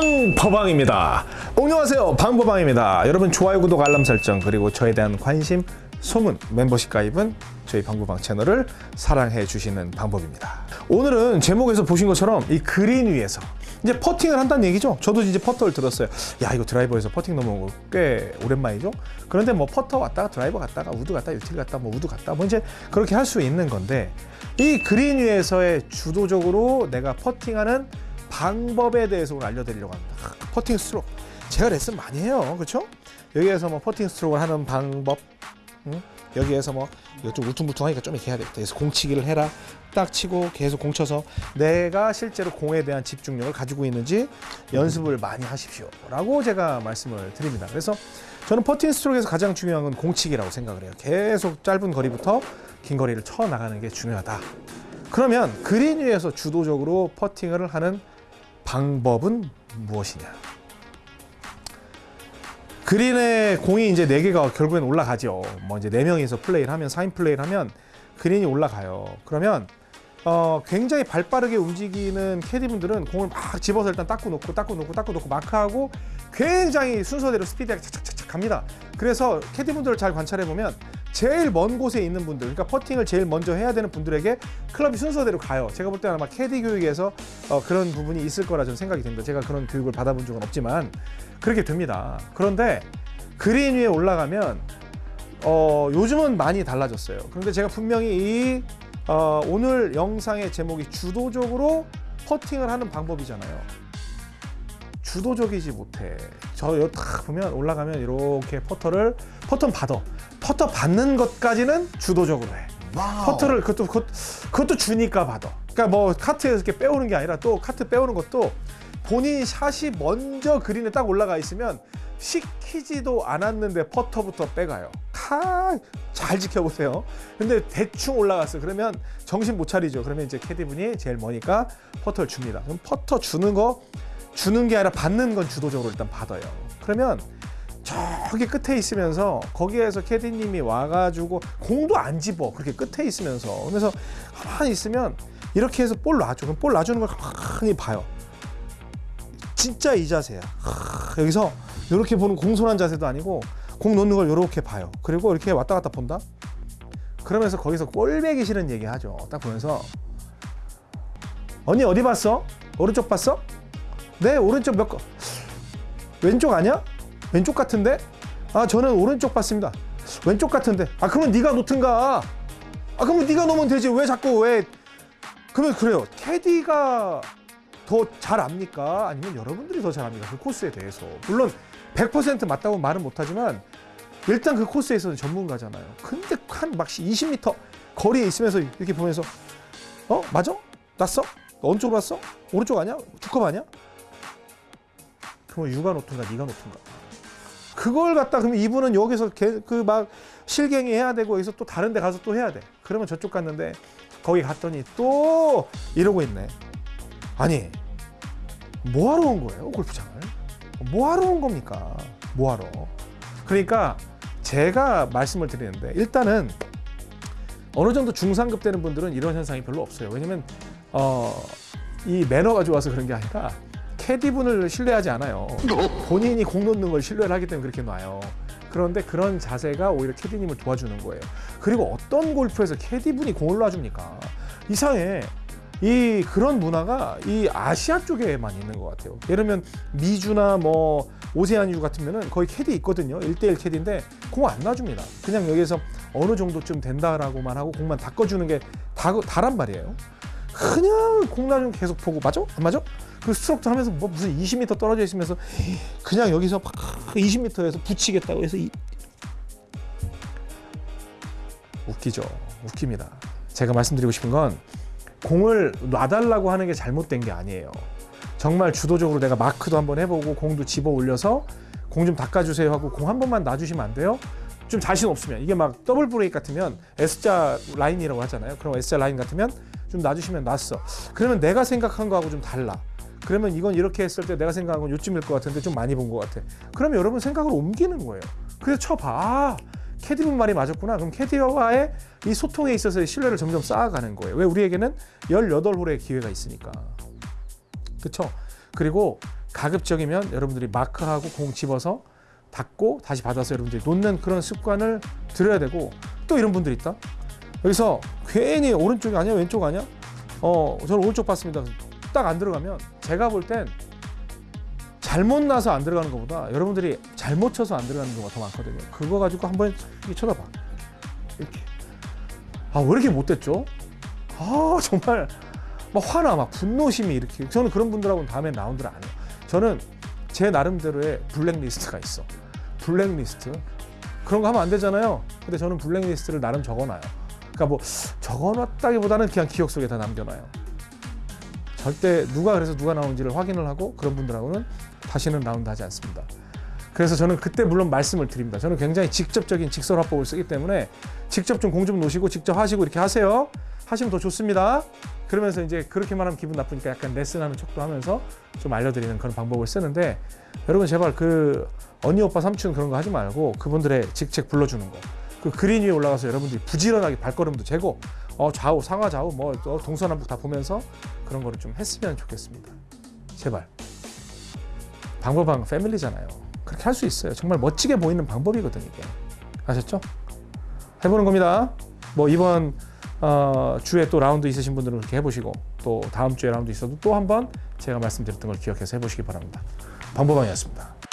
방법왕입니다. 안녕하세요. 방법왕입니다. 여러분 좋아요, 구독, 알람 설정 그리고 저에 대한 관심, 소문, 멤버십 가입은 저희 방법왕 채널을 사랑해 주시는 방법입니다. 오늘은 제목에서 보신 것처럼 이 그린 위에서 이제 퍼팅을 한다는 얘기죠. 저도 이제 퍼터를 들었어요. 야 이거 드라이버에서 퍼팅 넘어온 거 꽤 오랜만이죠. 그런데 뭐 퍼터 왔다가 드라이버 갔다가 우드 갔다 유틸 갔다 뭐 우드 갔다 뭐 이제 그렇게 할 수 있는 건데 이 그린 위에서의 주도적으로 내가 퍼팅하는 방법에 대해서 오늘 알려드리려고 합니다. 아, 퍼팅 스트로크 제가 레슨 많이 해요, 그렇죠? 여기에서 뭐 퍼팅 스트로크를 하는 방법, 응? 여기에서 뭐 이거 좀 울퉁불퉁하니까 좀 이렇게 해야 되겠다. 그래서 공치기를 해라. 딱 치고 계속 공 쳐서 내가 실제로 공에 대한 집중력을 가지고 있는지 연습을 많이 하십시오 라고 제가 말씀을 드립니다. 그래서 저는 퍼팅 스트로크에서 가장 중요한 건 공치기라고 생각을 해요. 계속 짧은 거리부터 긴 거리를 쳐 나가는 게 중요하다. 그러면 그린 위에서 주도적으로 퍼팅을 하는 방법은 무엇이냐? 그린에 공이 이제 네 개가 결국엔 올라가죠. 뭐 이제 네 명이서 플레이를 하면 4인 플레이를 하면 그린이 올라가요. 그러면 어, 굉장히 발빠르게 움직이는 캐디분들은 공을 막 집어서 일단 닦고 놓고 닦고 놓고 닦고 놓고 마크하고 굉장히 순서대로 스피드하게 착착착착 갑니다. 그래서 캐디분들을 잘 관찰해 보면 제일 먼 곳에 있는 분들, 그러니까 퍼팅을 제일 먼저 해야 되는 분들에게 클럽이 순서대로 가요. 제가 볼 때는 아마 캐디 교육에서 어, 그런 부분이 있을 거라 저는 생각이 됩니다. 제가 그런 교육을 받아본 적은 없지만 그렇게 됩니다. 그런데 그린 위에 올라가면 어, 요즘은 많이 달라졌어요. 그런데 제가 분명히 이 어, 오늘 영상의 제목이 주도적으로 퍼팅을 하는 방법이잖아요. 주도적이지 못해. 저 여기 딱 보면 올라가면 이렇게 퍼터를 퍼터 받아. 퍼터 받는 것까지는 주도적으로 해. 퍼터를 그것도 그것, 그것도 주니까 받아. 그러니까 뭐 카트에서 이렇게 빼오는 게 아니라 또 카트 빼오는 것도 본인 샷이 먼저 그린에 딱 올라가 있으면 시키지도 않았는데 퍼터부터 빼가요. 다 잘 지켜보세요. 근데 대충 올라갔어. 그러면 정신 못 차리죠. 그러면 이제 캐디분이 제일 머니까 퍼터를 줍니다. 그럼 퍼터 주는 거 주는 게 아니라 받는 건 주도적으로 일단 받아요. 그러면 저기 끝에 있으면서 거기에서 캐디님이 와가지고 공도 안 집어. 그렇게 끝에 있으면서. 그래서 가만히 있으면 이렇게 해서 볼 놔줘. 그럼 볼 놔주는 걸 가만히 봐요. 진짜 이 자세야. 하, 여기서 이렇게 보는 공손한 자세도 아니고 공 놓는 걸 이렇게 봐요. 그리고 이렇게 왔다 갔다 본다? 그러면서 거기서 꼴배기 싫은 얘기 하죠. 딱 보면서 언니 어디 봤어? 오른쪽 봤어? 네 오른쪽 몇 거 왼쪽 아니야? 왼쪽 같은데? 아 저는 오른쪽 봤습니다. 왼쪽 같은데. 아 그러면 네가 놓든가. 아 그러면 네가 놓으면 되지. 왜 자꾸 왜? 그러면 그래요. 캐디가 더 잘 압니까? 아니면 여러분들이 더 잘 압니까? 그 코스에 대해서. 물론 100% 맞다고 말은 못하지만 일단 그 코스에 있어서 전문가잖아요. 근데 한막 20m 거리에 있으면서 이렇게 보면서 어 맞아? 났어? 어느 쪽으로 왔어? 오른쪽 아니야? 두컵 아니야? 그럼 유가 놓든가 네가 놓든가. 그걸 갖다 그러면 이분은 여기서 그 막 실갱이 해야 되고 여기서 또 다른 데 가서 또 해야 돼. 그러면 저쪽 갔는데 거기 갔더니 또 이러고 있네. 아니 뭐 하러 온 거예요 골프장을? 뭐 하러 온 겁니까? 뭐 하러? 그러니까 제가 말씀을 드리는데 일단은 어느 정도 중상급 되는 분들은 이런 현상이 별로 없어요. 왜냐면 어, 이 매너가 좋아서 그런 게 아니라 캐디분을 신뢰하지 않아요. 본인이 공 놓는 걸 신뢰를 하기 때문에 그렇게 놔요. 그런데 그런 자세가 오히려 캐디님을 도와주는 거예요. 그리고 어떤 골프에서 캐디분이 공을 놔줍니까? 이상해. 이 그런 문화가 이 아시아 쪽에만 있는 것 같아요. 예를 들면 미주나 뭐 오세아니주 같으면은 거의 캐디 있거든요. 1대1 캐디인데 공 안 놔줍니다. 그냥 여기에서 어느 정도쯤 된다라고만 하고 공만 닦아주는 게 다, 다란 말이에요. 그냥 공 놔주면 계속 보고 맞아? 안 맞아? 그 스트로크 하면서 뭐 무슨 20m 떨어져 있으면서 그냥 여기서 막 20m에서 붙이겠다고 해서 이... 웃기죠. 웃깁니다. 제가 말씀드리고 싶은 건 공을 놔달라고 하는 게 잘못된 게 아니에요. 정말 주도적으로 내가 마크도 한번 해보고 공도 집어 올려서 공 좀 닦아주세요 하고 공 한 번만 놔주시면 안 돼요? 좀 자신 없으면 이게 막 double break 같으면 S자 라인이라고 하잖아요. 그럼 S자 라인 같으면 좀 놔주시면 놨어. 그러면 내가 생각한 거하고 좀 달라. 그러면 이건 이렇게 했을 때 내가 생각한 건 요쯤일 것 같은데 좀 많이 본 것 같아. 그러면 여러분 생각을 옮기는 거예요. 그래서 쳐봐. 아, 캐디분 말이 맞았구나. 그럼 캐디와의 이 소통에 있어서의 신뢰를 점점 쌓아가는 거예요. 왜 우리에게는 18홀의 기회가 있으니까. 그렇죠? 그리고 가급적이면 여러분들이 마크하고 공 집어서 닫고 다시 받아서 여러분들이 놓는 그런 습관을 들여야 되고 또 이런 분들 있다. 여기서 괜히 오른쪽이 아니야 왼쪽 아니야? 어 저는 오른쪽 봤습니다. 딱 안 들어가면 제가 볼 땐 잘못 나서 안 들어가는 것보다 여러분들이 잘못 쳐서 안 들어가는 경우가 더 많거든요. 그거 가지고 한번 쳐다봐. 이렇게. 아 왜 이렇게 못됐죠? 아 정말 막 화나 막 분노심이 이렇게. 저는 그런 분들하고는 다음에 라운드를 안 해요. 저는 제 나름대로의 블랙리스트가 있어. 블랙리스트. 그런 거 하면 안 되잖아요. 근데 저는 블랙리스트를 나름 적어놔요. 그러니까 뭐 적어놨다기보다는 그냥 기억 속에 다 남겨놔요. 절대 누가 그래서 누가 나오는지를 확인을 하고 그런 분들하고는 다시는 라운드 하지 않습니다. 그래서 저는 그때 물론 말씀을 드립니다. 저는 굉장히 직접적인 직설 화법을 쓰기 때문에 직접 좀 공 좀 놓으시고 직접 하시고 이렇게 하세요. 하시면 더 좋습니다. 그러면서 이제 그렇게만 하면 기분 나쁘니까 약간 레슨하는 척도 하면서 좀 알려드리는 그런 방법을 쓰는데 여러분 제발 그 언니 오빠 삼촌 그런 거 하지 말고 그분들의 직책 불러주는 거. 그 그린 위에 올라가서 여러분들이 부지런하게 발걸음도 재고 어 좌우 상하 좌우 뭐또 동서남북 다 보면서 그런 거를 좀 했으면 좋겠습니다. 제발. 방법은 패밀리잖아요. 그렇게 할 수 있어요. 정말 멋지게 보이는 방법이거든요. 이게. 아셨죠? 해보는 겁니다. 뭐 이번 어, 주에 또 라운드 있으신 분들은 그렇게 해보시고 또 다음 주에 라운드 있어도 또 한번 제가 말씀드렸던 걸 기억해서 해보시기 바랍니다. 방법왕이었습니다.